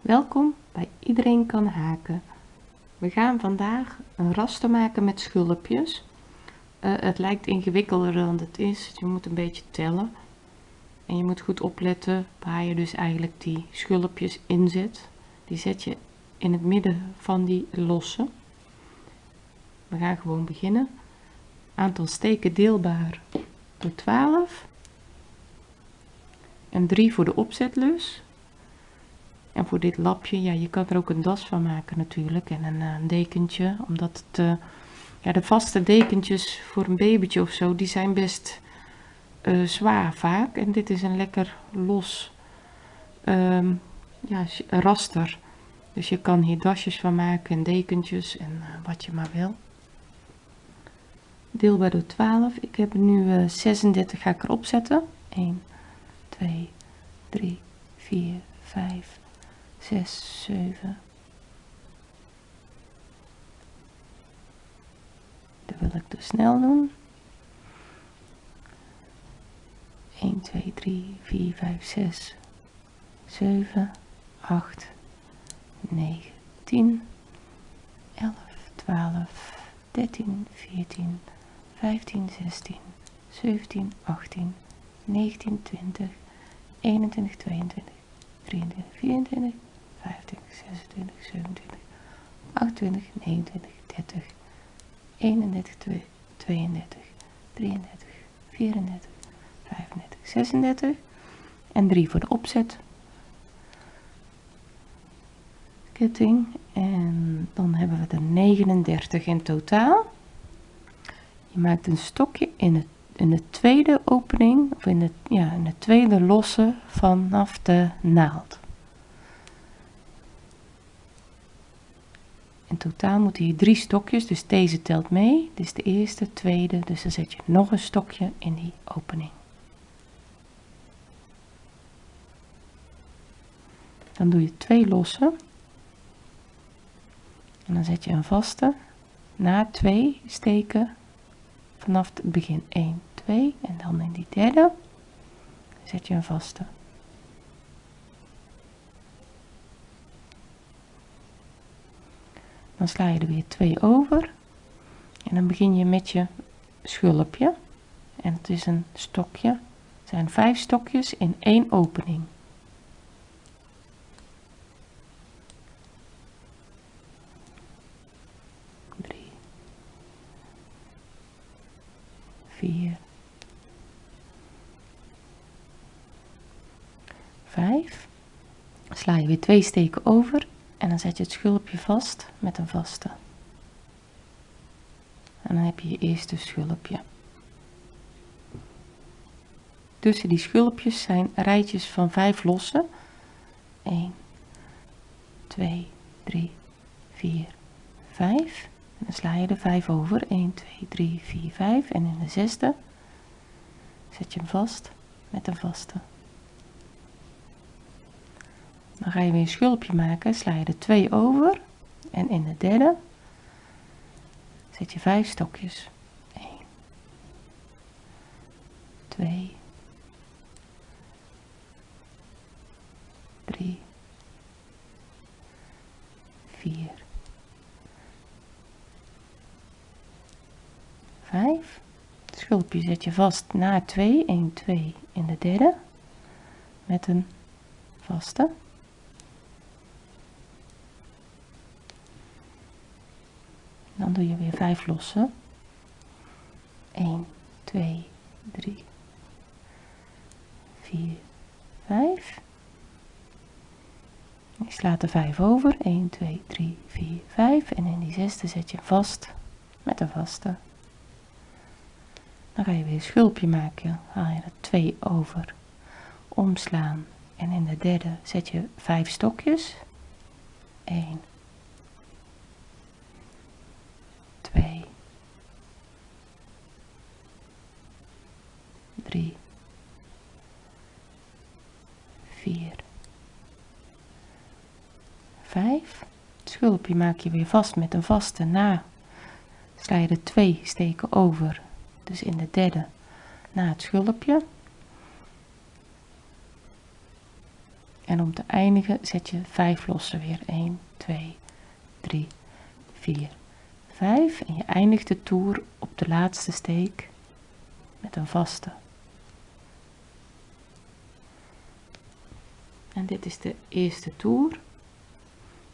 Welkom bij Iedereen kan haken. We gaan vandaag een raster maken met schulpjes. Uh, het lijkt ingewikkelder dan het is. Je moet een beetje tellen. En je moet goed opletten waar je dus eigenlijk die schulpjes inzet. Die zet je in het midden van die losse. We gaan gewoon beginnen. Aantal steken deelbaar door 12. En 3 voor de opzetlus. En voor dit lapje, ja, je kan er ook een das van maken natuurlijk. En een, eh, een dekentje, omdat het, uh, ja, de vaste dekentjes voor een babytje of zo, die zijn best uh, zwaar vaak. En dit is een lekker los um, ja, raster. Dus je kan hier dasjes van maken en dekentjes en wat je maar wil. Deelbaar door 12. Ik heb nu 36 ga ik erop zetten. 1, 2, 3, 4, 5, 6, 7. Dat wil ik dus snel doen. 1, 2, 3, 4, 5, 6, 7, 8, 9, 10, 11, 12, 13, 14, 15, 16, 17, 18, 19, 20, 21, 22, 23, 24, 25, 26, 27, 28, 29, 30, 31, 32, 33, 34, 35, 36 en 3 voor de opzet. Ketting en dan hebben we er 39 in totaal. Je maakt een stokje in, het, in de tweede opening of in, het, ja, in de tweede losse vanaf de naald. Totaal moeten hier drie stokjes, dus deze telt mee. Dit is de eerste, tweede, dus dan zet je nog een stokje in die opening. Dan doe je twee losse. En dan zet je een vaste na twee steken vanaf het begin 1, 2 en dan in die derde zet je een vaste. Dan sla je er weer twee over en dan begin je met je schulpje en het is een stokje. Het zijn vijf stokjes in één opening. 4, 5. Sla je weer twee steken over en dan zet je het schulpje vast met een vaste. En dan heb je je eerste schulpje. Tussen die schulpjes zijn rijtjes van 5 losse. 1, 2, 3, 4, 5 dan sla je er 5 over 1 2 3 4 5 en in de zesde zet je hem vast met een vaste dan ga je weer een schulpje maken sla je er 2 over. En in de derde zet je 5 stokjes. 1 2 3 4 5 schulpje zet je vast na 2 1 2 in de derde. Met een vaste dan doe je weer 5 losse 1 2 3 4 5 je slaat er 5 over. 1 2 3 4 5 en in die zesde zet je vast met een vaste. Dan ga je weer een schulpje maken. Haal je er twee over. Omslaan. En in de derde zet je vijf stokjes. 1 2 3 4 5 het schulpje maak je weer vast met een vaste na sla je er twee steken over dus in de derde na het schulpje En om te eindigen zet je 5 losse weer. 1, 2, 3, 4, 5. En je eindigt de toer op de laatste steek met een vaste. En dit is de eerste toer.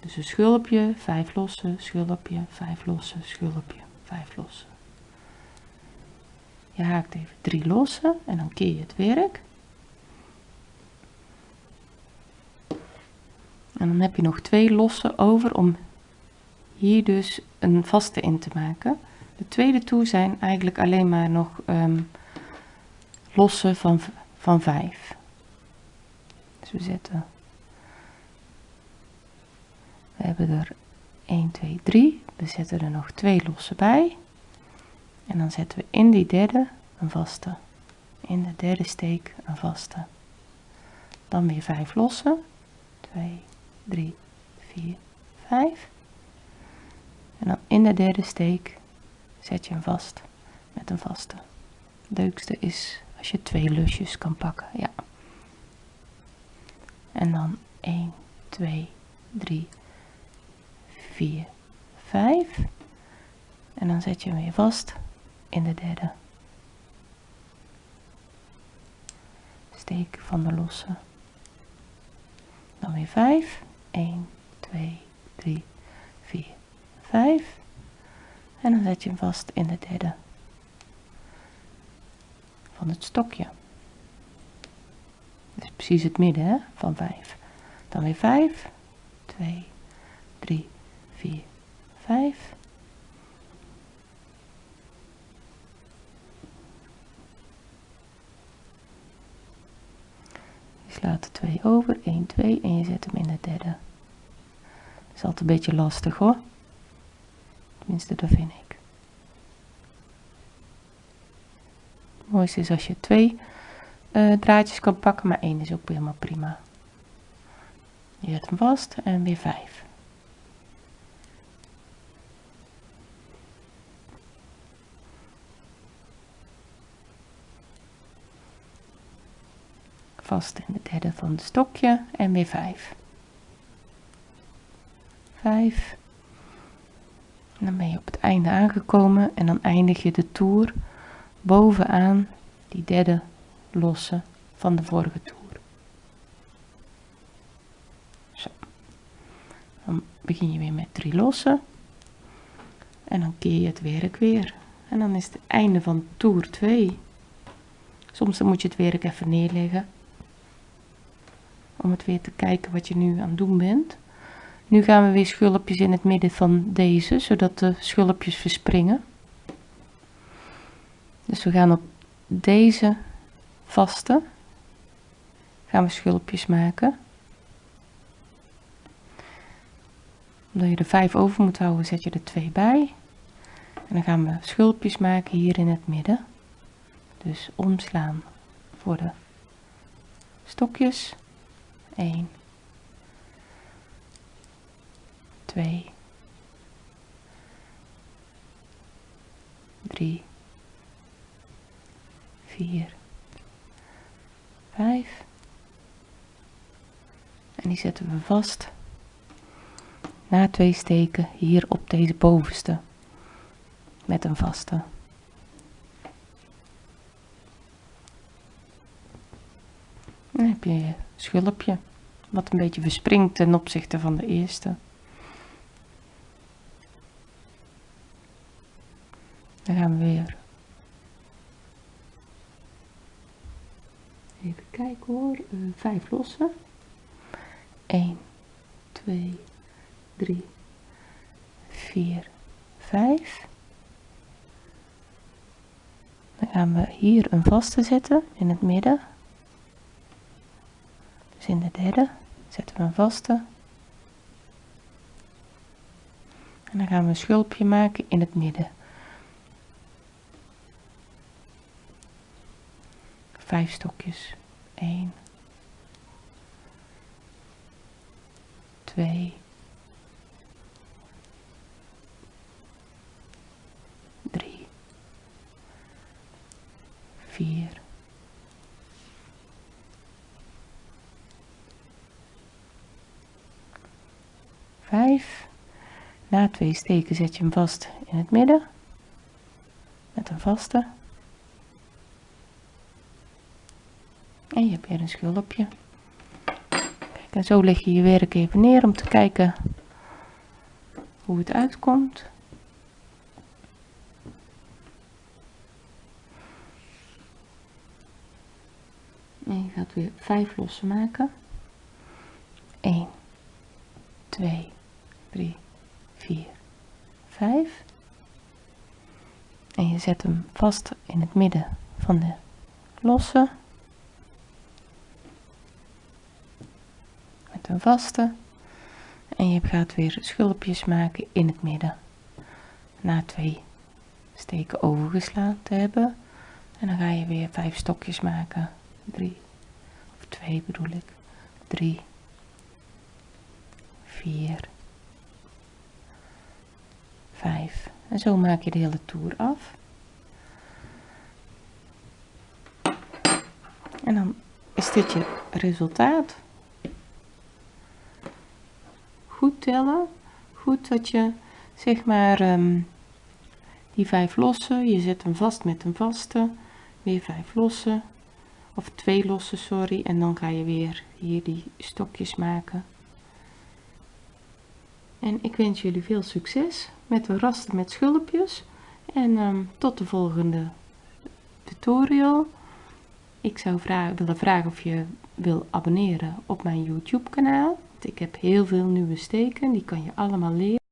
Dus een schulpje, 5 losse, schulpje, 5 losse, schulpje, 5 losse. Je haakt even 3 losse en dan keer je het werk. En dan heb je nog twee losse over om hier dus een vaste in te maken. De tweede toer zijn eigenlijk alleen maar nog um, losse van, van 5. Dus we zetten, we hebben er 1, 2, 3. We zetten er nog twee losse bij. En dan zetten we in die derde een vaste. In de derde steek een vaste. Dan weer 5 losse. 2, 3, 4, 5. En dan in de derde steek zet je hem vast met een vaste. Het leukste is als je twee lusjes kan pakken. Ja. En dan 1, 2, 3, 4, 5. En dan zet je hem weer vast in de derde steek van de losse. Dan weer 5. 1, 2, 3, 4, 5. En dan zet je hem vast in de derde van het stokje. Dus precies het midden hè, van 5. Dan weer 5, 2, 3, 4, 5. Je slaat er 2 over, 1, 2 en je zet hem in de derde. Dat is altijd een beetje lastig hoor. Tenminste, dat vind ik. Het mooiste is als je twee uh, draadjes kan pakken, maar één is ook helemaal prima. Je zet hem vast en weer 5. Vast in de derde van het stokje en weer 5. 5. Dan ben je op het einde aangekomen en dan eindig je de toer bovenaan die derde losse van de vorige toer. Zo. Dan begin je weer met drie lossen en dan keer je het werk weer. En dan is het einde van toer 2. Soms dan moet je het werk even neerleggen om het weer te kijken wat je nu aan het doen bent. Nu gaan we weer schulpjes in het midden van deze, zodat de schulpjes verspringen. Dus we gaan op deze vaste, gaan we schulpjes maken. Omdat je er vijf over moet houden, zet je er twee bij. En dan gaan we schulpjes maken hier in het midden. Dus omslaan voor de stokjes. 1 2 3 4 5 en die zetten we vast na twee steken hier op deze bovenste. Met een vaste dan heb je je schulpje wat een beetje verspringt ten opzichte van de eerste Dan gaan we weer. Even kijken hoor. Uh, vijf lossen. 1, 2, 3, 4, 5. Dan gaan we hier een vaste zetten in het midden. Dus in de derde zetten we een vaste. En dan gaan we een schulpje maken in het midden. vijf stokjes. 1, 2, 3, 4, 5 na twee steken zet je hem vast in het midden. Met een vaste. En je hebt weer een schulpje Kijk, en zo leg je je werk even neer om te kijken hoe het uitkomt. En je gaat weer 5 lossen maken. 1 2 3 4 5 en je zet hem vast in het midden van de losse. Met een vaste. En je gaat weer schulpjes maken in het midden. Na twee steken overgeslagen te hebben. En dan ga je weer vijf stokjes maken. 3 of 2 bedoel ik. 3 4 5 en zo maak je de hele toer af. En dan is dit je resultaat. Goed tellen. Goed dat je zeg maar um, die vijf lossen. Je zet hem vast met een vaste. Weer vijf lossen. Of twee losse sorry. En dan ga je weer hier die stokjes maken en ik wens jullie veel succes met de rasten met schulpjes. En um, tot de volgende tutorial. Ik zou vragen, willen vragen of je wil abonneren op mijn youtube kanaal. Ik heb heel veel nieuwe steken die kan je allemaal leren